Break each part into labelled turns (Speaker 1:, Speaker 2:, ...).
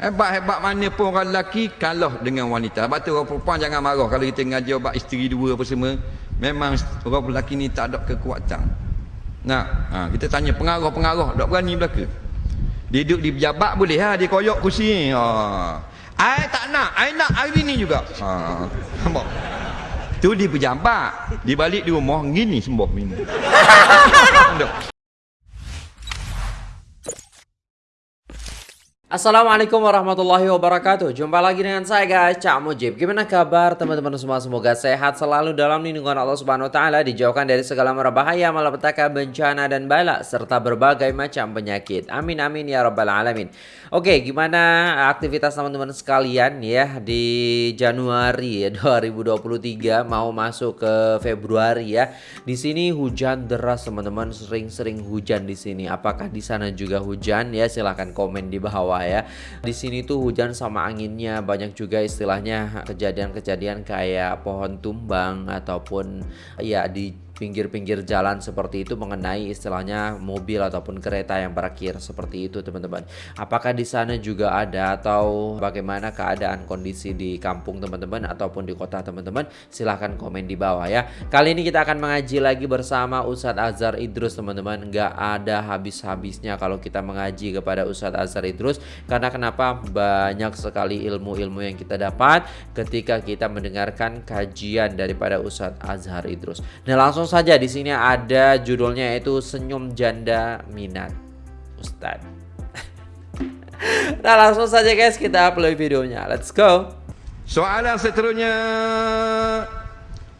Speaker 1: Hebat-hebat mana pun orang lelaki kalah dengan wanita. Sebab tu orang perempuan jangan marah kalau kita ngaji obat isteri dua apa semua. Memang orang lelaki ni tak ada kekuatan. Nah, ha, kita tanya pengarah-pengarah tak berani belaka. Dia duduk di pejabat boleh ha, dia koyok kursi ni. Ha. I tak nak, I nak hari ni juga. Ha. Nampak? Tu di pejabat. Di balik di rumah gini sembuh minum.
Speaker 2: Assalamualaikum warahmatullahi wabarakatuh. Jumpa lagi dengan saya guys. Cak Mujib. Gimana kabar teman-teman semua? Semoga sehat selalu dalam lindungan Allah subhanahu wa ta'ala Dijauhkan dari segala mara bahaya Malapetaka bencana dan bala Serta berbagai macam penyakit. Amin amin ya rabbal alamin. Oke gimana aktivitas teman-teman sekalian ya Di Januari ya, 2023 Mau masuk ke Februari ya. Di sini hujan deras teman-teman. Sering-sering hujan di sini. Apakah di sana juga hujan? Ya Silahkan komen di bawah ya. Di sini tuh hujan sama anginnya banyak juga istilahnya kejadian-kejadian kayak pohon tumbang ataupun ya di pinggir-pinggir jalan seperti itu mengenai istilahnya mobil ataupun kereta yang parkir seperti itu teman-teman. Apakah di sana juga ada atau bagaimana keadaan kondisi di kampung teman-teman ataupun di kota teman-teman? Silahkan komen di bawah ya. Kali ini kita akan mengaji lagi bersama Ustadz Azhar Idrus teman-teman. Gak ada habis-habisnya kalau kita mengaji kepada Ustadz Azhar Idrus karena kenapa banyak sekali ilmu-ilmu yang kita dapat ketika kita mendengarkan kajian daripada Ustadz Azhar Idrus. Nah langsung saja di sini ada judulnya yaitu senyum janda minat Ustad. nah langsung saja guys kita upload videonya. Let's go.
Speaker 1: Soalan seterusnya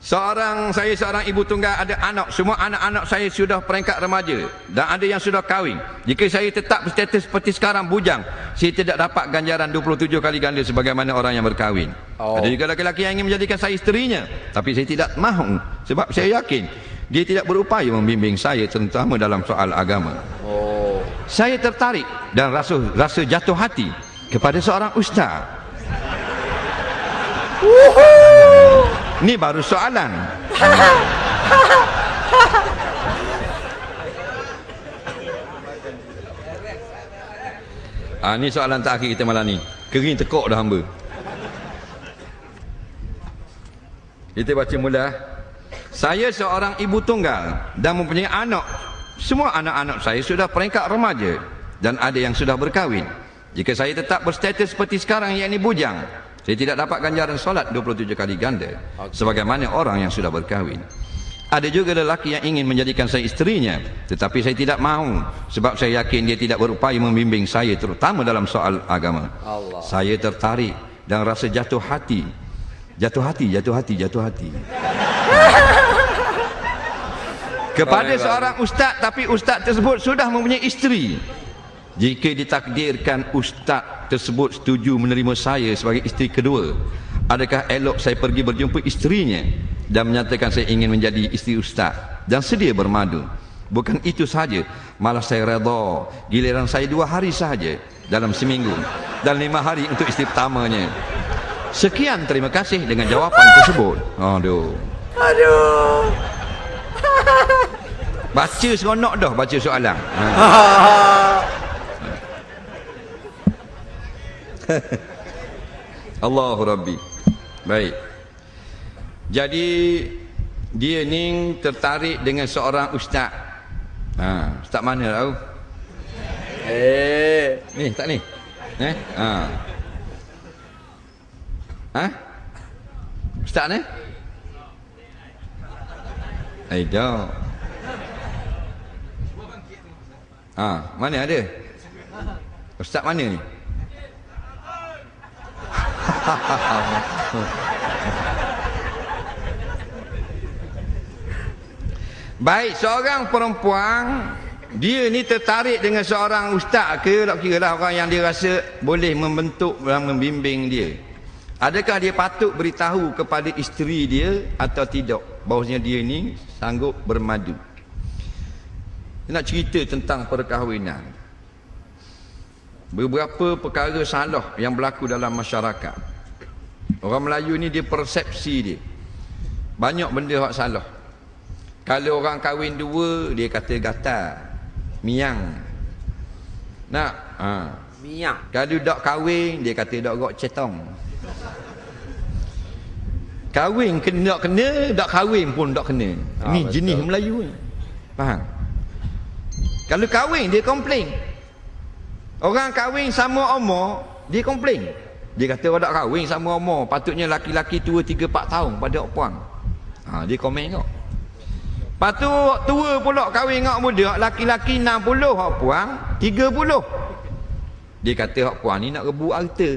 Speaker 1: Seorang saya seorang ibu tunggal ada anak semua anak-anak saya sudah peringkat remaja dan ada yang sudah kahwin. Jika saya tetap berstatus seperti sekarang bujang, saya tidak dapat ganjaran 27 kali ganda sebagaimana orang yang berkahwin. Oh. Ada juga lelaki yang ingin menjadikan saya isterinya, tapi saya tidak mahu sebab saya yakin dia tidak berupaya membimbing saya terutama dalam soal agama. Oh. Saya tertarik dan rasa rasa jatuh hati kepada seorang ustaz. Woohoo! Ni baru soalan. Ah ni soalan terakhir kita malam ni. Kering tekuk dah hamba. Kita baca mula. Saya seorang ibu tunggal dan mempunyai anak. Semua anak-anak saya sudah peringkat remaja dan ada yang sudah berkahwin. Jika saya tetap berstatus seperti sekarang yakni bujang, saya tidak dapat ganjaran solat 27 kali ganda okay. sebagaimana orang yang sudah berkahwin. Ada juga lelaki yang ingin menjadikan saya isterinya tetapi saya tidak mahu sebab saya yakin dia tidak berupaya membimbing saya terutama dalam soal agama. Allah. Saya tertarik dan rasa jatuh hati. Jatuh hati, jatuh hati, jatuh hati. Kepada seorang ustaz tapi ustaz tersebut sudah mempunyai isteri. Jika ditakdirkan ustaz tersebut setuju menerima saya sebagai isteri kedua, adakah elok saya pergi berjumpa isterinya dan menyatakan saya ingin menjadi isteri ustaz dan sedia bermadu? Bukan itu saja, malah saya redha giliran saya dua hari sahaja dalam seminggu dan lima hari untuk isteri pertamanya. Sekian terima kasih dengan jawapan tersebut. Aduh. Aduh. Baca seronok dah baca soalan. Ha. Allahu Rabbi Baik Jadi Dia ni tertarik dengan seorang ustaz ha, Ustaz mana tahu? Eh, Ni tak ni? Eh? Ha. Ha? Ustaz ni? Dah Ha, mana ada? Ustaz mana ni? Baik seorang perempuan dia ni tertarik dengan seorang ustaz ke tak kira lah orang yang dia rasa boleh membentuk dan membimbing dia. Adakah dia patut beritahu kepada isteri dia atau tidak bahawasanya dia ni sanggup bermadu. Dia nak cerita tentang perkahwinan beberapa perkara salah yang berlaku dalam masyarakat orang Melayu ni dia persepsi dia banyak benda yang salah kalau orang kahwin dua dia kata gatal miang nak ha.
Speaker 2: Miang.
Speaker 1: Kalau dak kahwin, dia kata dak gok cetong. Kahwin kena dak kena, dak kahwin pun dak kena.
Speaker 2: Ah,
Speaker 1: Ni
Speaker 2: betul.
Speaker 1: jenis Melayu ni. Faham? Kalau kahwin dia komplain. Orang kahwin sama umur, dia komplain. Dia kata orang tak kahwin sama umur, patutnya laki-laki tua 3 4 tahun pada puan. Ha, dia komen kau. Lepas tu tua pula kahwin dengan muda, laki-laki 60, hak puan 30. Dia kata hak puan ni nak rebut harta.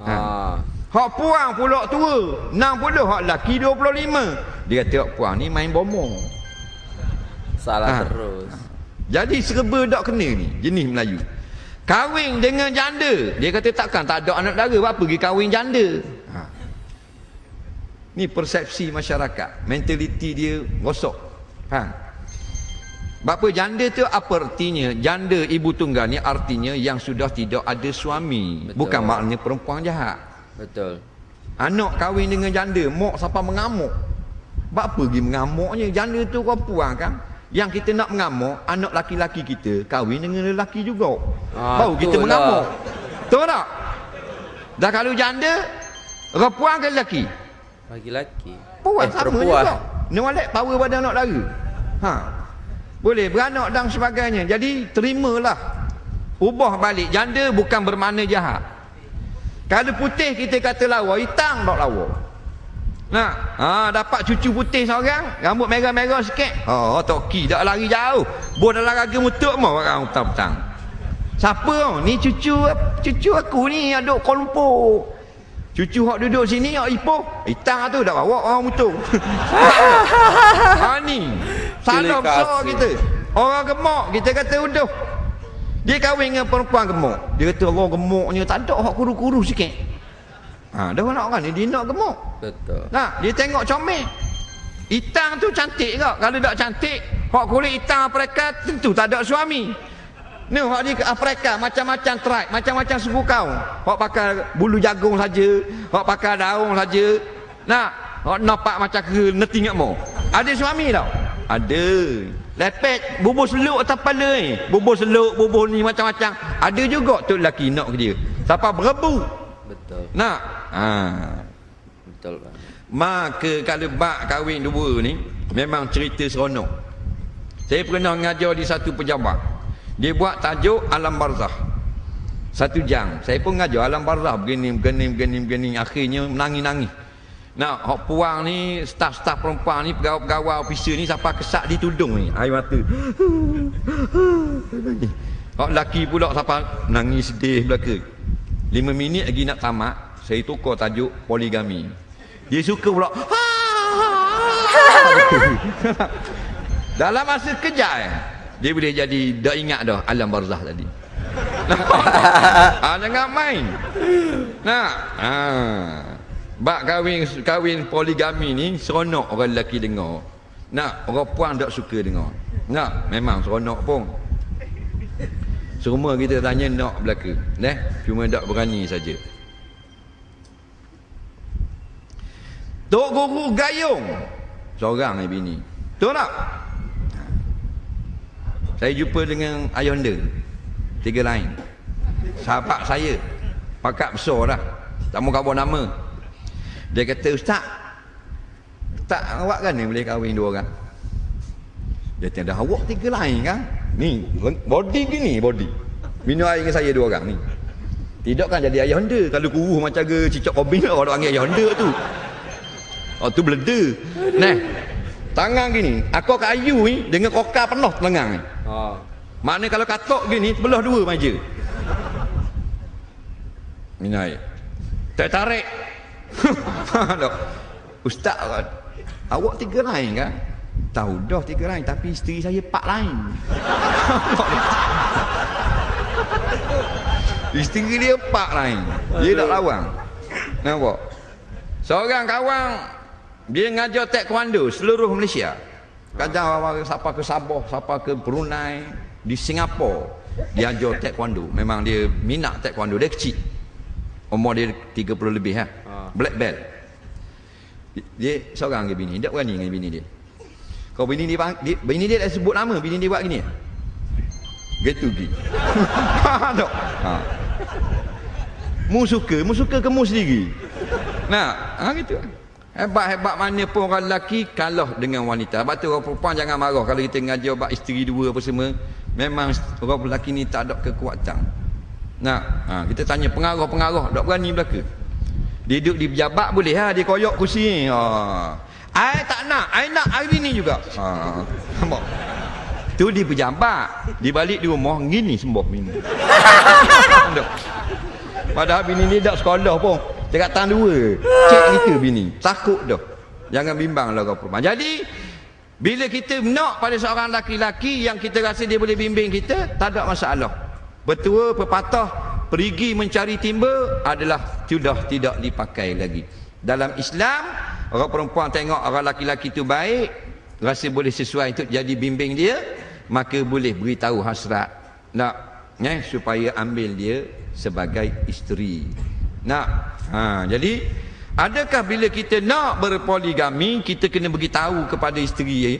Speaker 1: Ha.
Speaker 2: Ah.
Speaker 1: Hak puan pula tua, 60, hak laki 25. Dia kata hak puan ni main bomo.
Speaker 2: Salah
Speaker 1: Ah.
Speaker 2: terus.
Speaker 1: Jadi serba tak kena ni, jenis Melayu. Kahwin dengan janda. Dia kata takkan tak ada anak dara, apa pergi kahwin janda. Ha. Ni persepsi masyarakat. Mentaliti dia rosak. Faham? Bapa janda tu apa artinya? Janda ibu tunggal ni artinya yang sudah tidak ada suami.
Speaker 2: Betul.
Speaker 1: Bukan maknanya perempuan jahat.
Speaker 2: Betul.
Speaker 1: Anak kahwin dengan janda, mak siapa mengamuk. Bapa pergi mengamuknya? Janda tu kau puang kan? Yang kita nak mengamuk, anak laki-laki kita kahwin dengan lelaki juga.
Speaker 2: Ah,
Speaker 1: Baru kita
Speaker 2: betul
Speaker 1: mengamuk.
Speaker 2: lah.
Speaker 1: Betul tak? Dah kalau janda, perempuan ke lelaki?
Speaker 2: Laki-laki.
Speaker 1: Puan
Speaker 2: eh,
Speaker 1: sama
Speaker 2: perempuan.
Speaker 1: juga. Ni walek power pada anak dara. Ha. Boleh beranak dan sebagainya. Jadi terimalah. Ubah balik. Janda bukan bermakna jahat. Kalau putih kita kata lawa, hitam tak lawa. Nah, ha, dapat cucu putih seorang, rambut merah-merah sikit. Oh, toki dak lari jauh. Bo dalam raga mutuk mau orang petang-petang. Siapa tu? Ni cucu cucu aku ni duduk Kuala Lumpur. Cucu hak duduk sini hak Ipoh. Hitam tu dak bawa orang mutuk. ha ni. Salah besar kita. Orang gemuk kita kata uduh. Dia kahwin dengan perempuan gemuk. Dia kata Allah gemuknya tak ada hak kuru-kuru sikit. Ha, dah nak orang ni dia nak gemuk.
Speaker 2: Betul.
Speaker 1: Nah, dia tengok comel. Hitam tu cantik kak. Kalau tak cantik, hak kulit hitam Afrika tentu tak ada suami. Ni hak di Afrika macam-macam tribe, macam-macam suku kaum. Hak pakai bulu jagung saja, hak pakai daun saja. Nah, hak nampak macam ke neti ingat mo. Ada suami tau? Ada. Lepet, bubur seluk atas kepala ni. Bubur seluk, bubur ni macam-macam. Ada juga tu lelaki nak ke dia. Siapa berebu.
Speaker 2: Betul.
Speaker 1: Nak. Ha.
Speaker 2: Betul.
Speaker 1: Maka kalau bak kahwin dua ni Memang cerita seronok Saya pernah mengajar di satu pejabat Dia buat tajuk Alam Barzah Satu jam Saya pun mengajar Alam Barzah Begini, begini, begini, begini Akhirnya menangis-nangis Nah, hok puang ni Staf-staf perempuan ni Pegawai-pegawai officer ni Sampai kesak di tudung ni Air mata Hok laki pula Sampai nangis sedih belaka Lima minit lagi nak tamat Saya tukar tajuk Poligami dia suka pula. Dalam masa kejap eh, dia boleh jadi dah ingat dah alam barzah tadi. ah jangan main. Nah, ah. Bak kahwin kahwin poligami ni seronok orang lelaki dengar. Nak orang puan tak suka dengar. Nak memang seronok pun. Semua kita tanya nak belaka. Neh, cuma tak berani saja. Tok Guru Gayung. Seorang ni bini. Tahu tak? Saya jumpa dengan Ayonda. Tiga lain. Sahabat saya. Pakat besar dah. Tak mau kabar nama. Dia kata, Ustaz. Tak awak kan ni boleh kahwin dua orang? Dia kata, dah awak tiga lain kan? Ni, body gini body. Minum air dengan saya dua orang ni. Tidak kan jadi ayah honda. Kalau kuruh macam ke cicak kobing orang panggil ayah honda tu. Oh tu beleda. Nah. Tangan gini, aku kat ayu ni dengan kokar penuh telengang ni.
Speaker 2: Oh.
Speaker 1: Makna kalau katok gini sebelah dua meja. Minai. Tak tarik. Ustaz kan. Awak tiga lain kan? Tahu dah tiga lain tapi isteri saya empat lain. isteri dia empat lain. Dia tak lawang. Nampak? Seorang kawan dia ngajar taekwondo seluruh Malaysia. Kadang orang siapa ke Sabah, siapa ke Brunei, di Singapura dia ajar taekwondo. Memang dia minat taekwondo dia kecil. Umur dia 30 lebih ha. Black belt. Dia seorang ke bini, tak berani dengan bini dia. Kau bini dia, dia bini dia dah sebut nama, bini dia buat gini. Gitu gi. Faham tak? Ha. Mu suka, mu suka ke mu sendiri. Nah, ha gitu. Hebat-hebat mana pun orang lelaki kalah dengan wanita. Sebab tu orang perempuan jangan marah kalau kita ngaji obat isteri dua apa semua. Memang orang lelaki ni tak ada kekuatan. Nah, ha, kita tanya pengarah-pengarah tak berani belaka. Dia duduk di pejabat boleh ha dia koyok kursi ni. Ha. Ai tak nak, ai nak hari ni juga. Ha. Nampak? Tu di pejabat, di balik di rumah gini sembuh bini. Padahal bini ni dak sekolah pun. Cakap tang dua. Cek kita bini. Takut dah. Jangan bimbang lah kau perempuan. Jadi bila kita nak pada seorang laki-laki yang kita rasa dia boleh bimbing kita, tak ada masalah. Betul pepatah perigi mencari timba adalah sudah tidak dipakai lagi. Dalam Islam, orang perempuan tengok orang laki-laki tu baik, rasa boleh sesuai untuk jadi bimbing dia, maka boleh beritahu hasrat. Nak eh, supaya ambil dia sebagai isteri. Nak ha, jadi adakah bila kita nak berpoligami kita kena beritahu kepada isteri eh?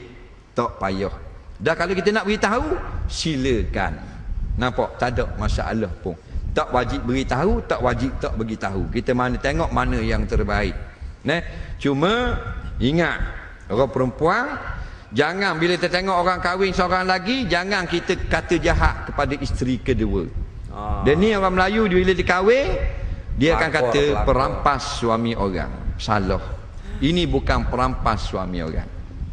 Speaker 1: tak payah. Dah kalau kita nak beritahu silakan. Nampak? Tak ada masalah pun tak wajib beritahu tak wajib tak beritahu kita mana tengok mana yang terbaik Nah, cuma ingat orang perempuan Jangan bila kita tengok orang kahwin seorang lagi, jangan kita kata jahat kepada isteri kedua. Ah. Dan ni orang Melayu bila dia kahwin, dia akan kata pelakor. perampas suami orang. Salah. Ini bukan perampas suami orang.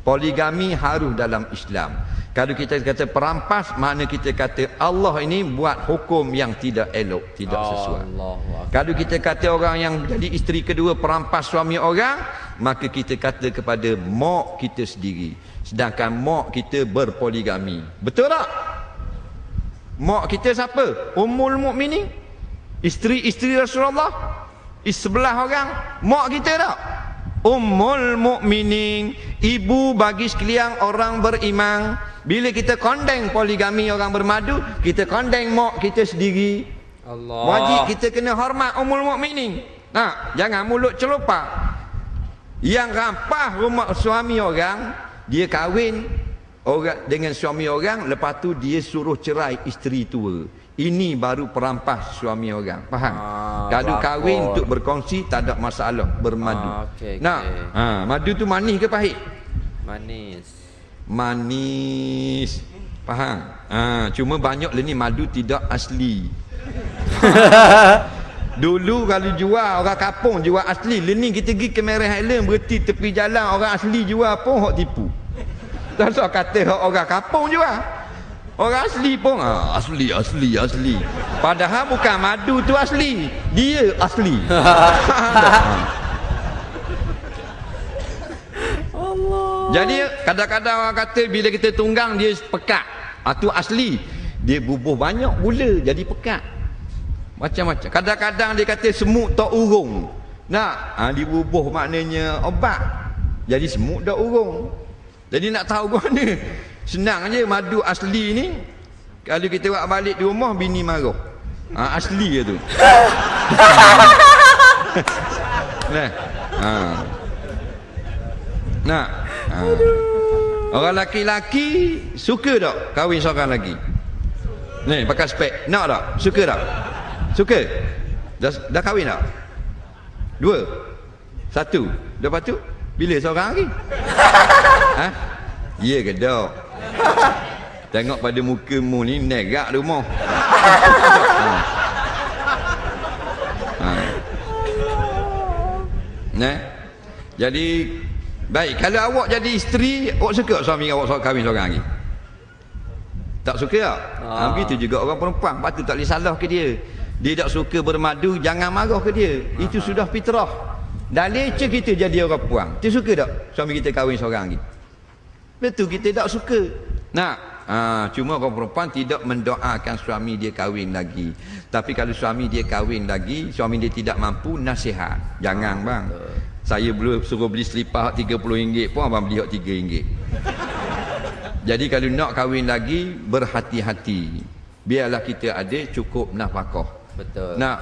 Speaker 1: Poligami harus dalam Islam. Kalau kita kata perampas, mana kita kata Allah ini buat hukum yang tidak elok, tidak sesuai. Allah. Kalau kita kata orang yang jadi isteri kedua perampas suami orang, maka kita kata kepada mak kita sendiri. Sedangkan mak kita berpoligami. Betul tak? Mak kita siapa? Ummul Mukminin. Isteri-isteri Rasulullah. Sebelah orang. Mak kita tak? Ummul Mukminin. Ibu bagi sekalian orang beriman. Bila kita kondeng poligami orang bermadu, kita kondeng mak kita sendiri. Allah. Wajib kita kena hormat umul mukminin. Nah, jangan mulut celupa. Yang rampah rumah suami orang, dia kahwin orang dengan suami orang, lepas tu dia suruh cerai isteri tua. Ini baru perampas suami orang. Faham? Ah, Kalau kahwin untuk berkongsi tak ada masalah bermadu. Ah, okay, nah, okay. Ha, madu tu manis ke pahit?
Speaker 2: Manis
Speaker 1: manis faham ha, cuma banyak lah ni madu tidak asli dulu kalau jual orang kapung jual asli lepas ni kita pergi ke Merah Island berhenti tepi jalan orang asli jual pun hok tipu tak so kata orang kapung jual orang asli pun ha, asli asli asli padahal bukan madu tu asli dia asli Jadi kadang-kadang orang kata bila kita tunggang dia pekat. Itu ah, asli. Dia bubuh banyak gula jadi pekat. Macam-macam. Kadang-kadang dia kata semut tak urung. Nak, ha, dibubuh maknanya obat. Jadi semut tak urung. Jadi nak tahu mana? Senang je madu asli ni. Kalau kita buat balik di rumah, bini marah. Ha, asli je tu. nah. Ha. Nah. Ha. Orang laki-laki suka tak kahwin seorang lagi? Ni pakai spek. Nak tak? Suka tak? Suka? Dah, dah kahwin tak? Dua? Satu? Lepas tu? Bila seorang lagi? ha? Ya ke tak? Tengok pada muka mu ni negak rumah. ha. ha. Nah. Jadi Baik, kalau awak jadi isteri, awak suka suami awak soal kahwin seorang lagi? Tak suka tak? Ah. Ha, begitu juga orang perempuan, patut tak boleh salah ke dia. Dia tak suka bermadu, jangan marah ke dia. Ah. Itu sudah fitrah. Dan leceh kita jadi orang perempuan. Dia suka tak suami kita kahwin seorang lagi? Betul, kita tak suka. Nah, ha, cuma orang perempuan tidak mendoakan suami dia kahwin lagi. Tapi kalau suami dia kahwin lagi, suami dia tidak mampu, nasihat. Jangan bang. Saya belum suruh beli selipar RM30 pun abang beli RM3. Jadi kalau nak kahwin lagi berhati-hati. Biarlah kita ada cukup nafkah.
Speaker 2: Betul.
Speaker 1: Nak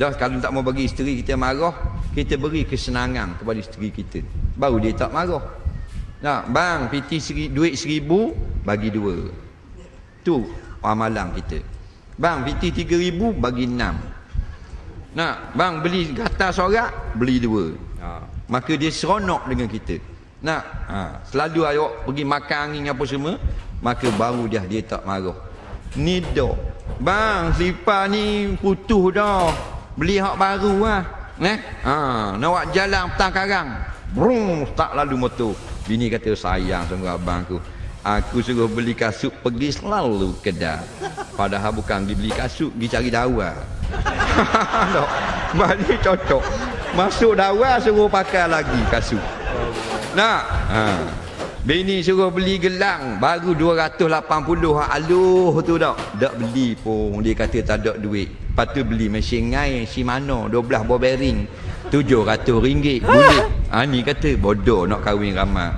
Speaker 1: dah kalau tak mau bagi isteri kita marah, kita beri kesenangan kepada isteri kita. Baru dia tak marah. Nak bang piti seri, duit seribu bagi dua. Tu amalan kita. Bang, piti 3000 bagi 6. Nak, bang beli gatal sorak, beli dua. Ha. Maka dia seronok dengan kita. Nak, ha. selalu awak pergi makan angin apa semua, maka baru dia dia tak marah. Ni dok. Bang, selipar ni putus dah. Beli hak baru lah. Eh? Ha, nak awak jalan petang karang. Brum, tak lalu motor. Bini kata sayang sama abang aku. Aku suruh beli kasut pergi selalu kedai. Padahal bukan dia beli kasut, pergi cari dawa. no. Balik cocok. Masuk dawa suruh pakai lagi kasut. Nak? Ha. Bini suruh beli gelang baru 280 hak aluh tu dak. Dak beli pun dia kata tak ada duit. Lepas tu beli mesin ngai si mana 12 ball bearing. 700 ringgit. Boleh. Ha ni kata bodoh nak kahwin ramai.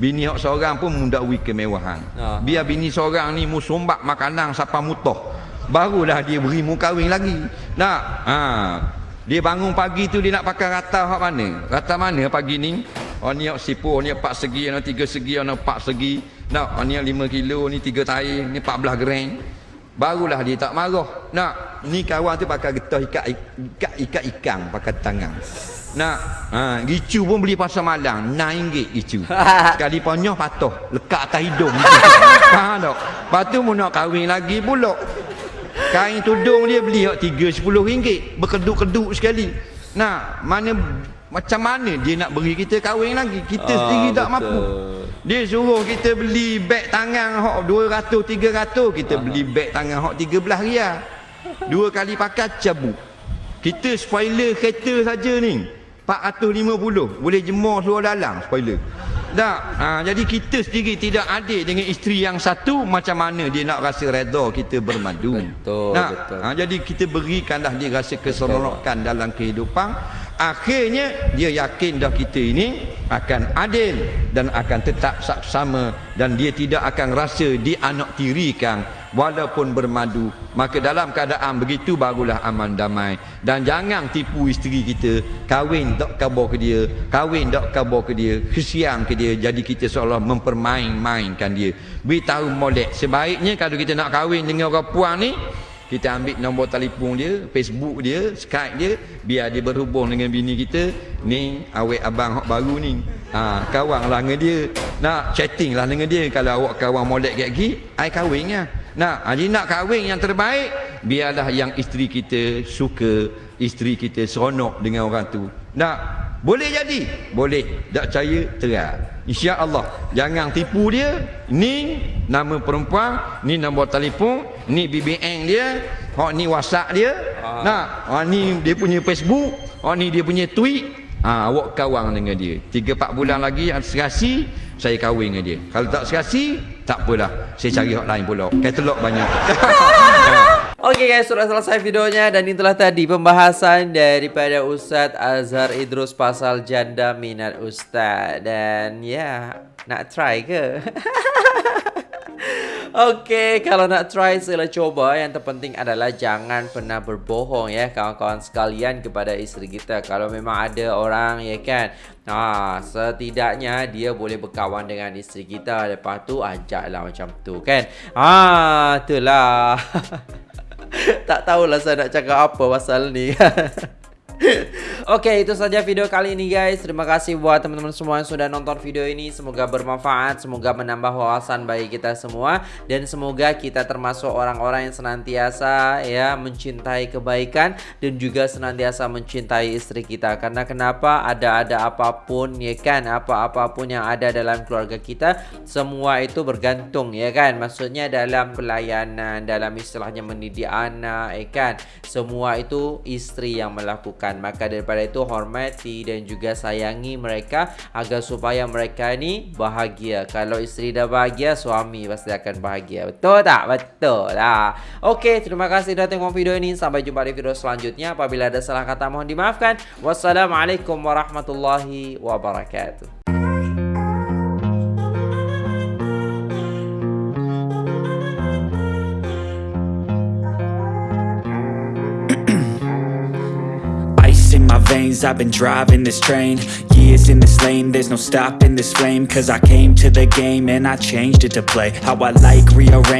Speaker 1: Bini hak seorang pun muda wi kemewahan. Ha. Biar bini seorang ni mu sombak makanan siapa mutoh. Barulah dia beri mu kahwin lagi. Nak? Ha. Dia bangun pagi tu dia nak pakai rata hak mana? Rata mana pagi ni? Oh ni hak sipu, ni empat segi, ni tiga segi, ni empat segi. Nak? Oh ni lima kilo, ni tiga tahi, ni empat belah gram. Barulah dia tak marah. Nak? Ni kawan tu pakai getah ikat ikat ikat ikan pakai tangan. Nak ha, Gicu pun beli pasal malang RM6 gicu Sekali ponyoh patuh. Lekat atas hidung. Faham tak Lepas tu mu nak kahwin lagi pula. Kain tudung dia beli RM3-10 Berkeduk-keduk sekali. Nak Mana Macam mana dia nak beri kita kahwin lagi? Kita ah, sendiri tak betul. mampu. Dia suruh kita beli beg tangan Hak 200-300 Kita Aha. beli beg tangan Hak 13 ria Dua kali pakai cabut. Kita spoiler kereta saja ni. 450 boleh jemur seluar dalam spoiler. Tak. Ha, jadi kita sendiri tidak adil dengan isteri yang satu macam mana dia nak rasa redha kita bermadu? Betul tak? betul. Ha, jadi kita berikanlah dia rasa keseronokan dalam kehidupan akhirnya dia yakin dah kita ini akan adil dan akan tetap sama dan dia tidak akan rasa dianak tirikan walaupun bermadu. Maka dalam keadaan begitu barulah aman damai. Dan jangan tipu isteri kita. Kahwin tak kabar ke dia. Kahwin tak kabar ke dia. Kesian ke dia. Jadi kita seolah mempermain-mainkan dia. Beritahu molek. Sebaiknya kalau kita nak kahwin dengan orang puan ni kita ambil nombor telefon dia Facebook dia Skype dia biar dia berhubung dengan bini kita ni awet abang hok baru ni ha, kawan lah dengan dia nak chatting lah dengan dia kalau awak kawan molek kayak gini ai kahwin lah Nah, jadi nak kahwin yang terbaik, biarlah yang isteri kita suka, isteri kita seronok dengan orang tu. Nak boleh jadi? Boleh. Tak percaya? Terang. Insya-Allah. Jangan tipu dia. Ni nama perempuan, ni nombor telefon, ni BBM dia, hok ni WhatsApp dia. Ah. Nak, hok ni dia punya Facebook, hok ni dia punya tweet. Ha, awak kawan dengan dia. 3 4 bulan lagi serasi saya kahwin dengan dia. Kalau tak serasi, tak apalah. Saya cari hotline pula. Katalog banyak.
Speaker 2: Okey guys, sudah selesai videonya dan itulah tadi pembahasan daripada Ustaz Azhar Idrus pasal janda minat Ustaz. Dan ya, nak try ke? Okey, kalau nak try sila coba. Yang terpenting adalah jangan pernah berbohong ya kawan-kawan sekalian kepada isteri kita. Kalau memang ada orang ya kan. Ha, setidaknya dia boleh berkawan dengan isteri kita. Lepas tu ajaklah macam tu kan. Ha, itulah. tak tahulah saya nak cakap apa pasal ni. Oke, itu saja video kali ini guys. Terima kasih buat teman-teman semua yang sudah nonton video ini. Semoga bermanfaat, semoga menambah wawasan bagi kita semua dan semoga kita termasuk orang-orang yang senantiasa ya mencintai kebaikan dan juga senantiasa mencintai istri kita. Karena kenapa? Ada-ada apa pun ya kan, apa-apapun yang ada dalam keluarga kita, semua itu bergantung ya kan. Maksudnya dalam pelayanan, dalam istilahnya mendidik anak ya kan. Semua itu istri yang melakukan lakukan maka daripada itu hormati dan juga sayangi mereka agar supaya mereka ni bahagia. Kalau isteri dah bahagia suami pasti akan bahagia. Betul tak? Betul lah. Okey, terima kasih dah tengok video ini. Sampai jumpa di video selanjutnya. Apabila ada salah kata mohon dimaafkan. Wassalamualaikum warahmatullahi wabarakatuh
Speaker 3: veins I've been driving this train. Years in this lane There's no stopping this flame. Cause I came to the game And I changed it to play. How I like rearrange